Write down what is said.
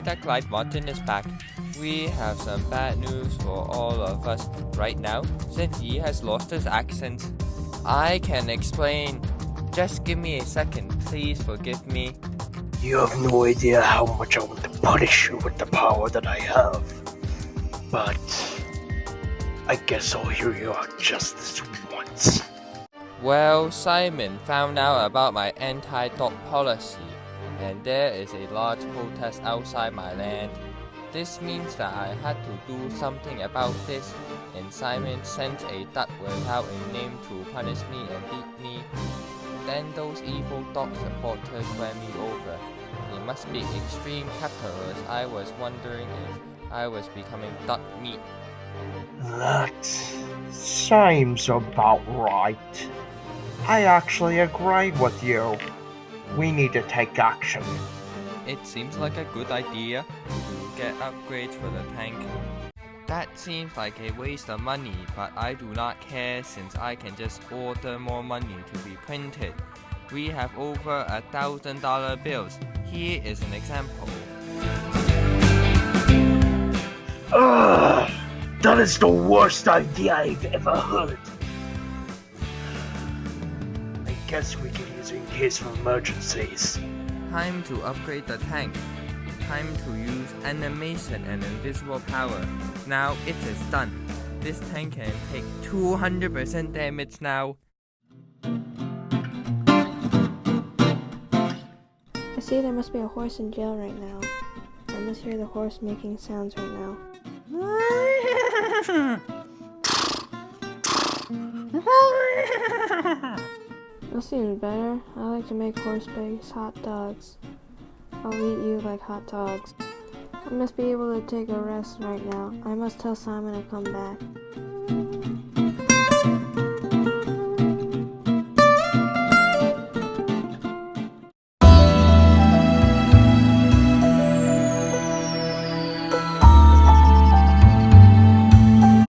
that Clyde Martin is back. We have some bad news for all of us right now, since he has lost his accent. I can explain. Just give me a second, please forgive me. You have no idea how much I want to punish you with the power that I have. But I guess I'll hear your justice once. Well, Simon found out about my anti-dog policy, and there is a large protest outside my land. This means that I had to do something about this, and Simon sent a duck without a name to punish me and beat me. Then those evil dog supporters ran me over. They must be extreme capitalists. I was wondering if I was becoming duck meat. That seems about right. I actually agree with you. We need to take action. It seems like a good idea to get upgrades for the tank. That seems like a waste of money, but I do not care since I can just order more money to be printed. We have over a thousand dollar bills. Here is an example. Ugh, that is the worst idea I've ever heard. I guess we can use it in case of emergencies. Time to upgrade the tank. Time to use animation and invisible power. Now it is done. This tank can take 200% damage now. I see there must be a horse in jail right now. I must hear the horse making sounds right now. That seems better. I like to make horse pigs hot dogs. I'll eat you like hot dogs. I must be able to take a rest right now. I must tell Simon to come back.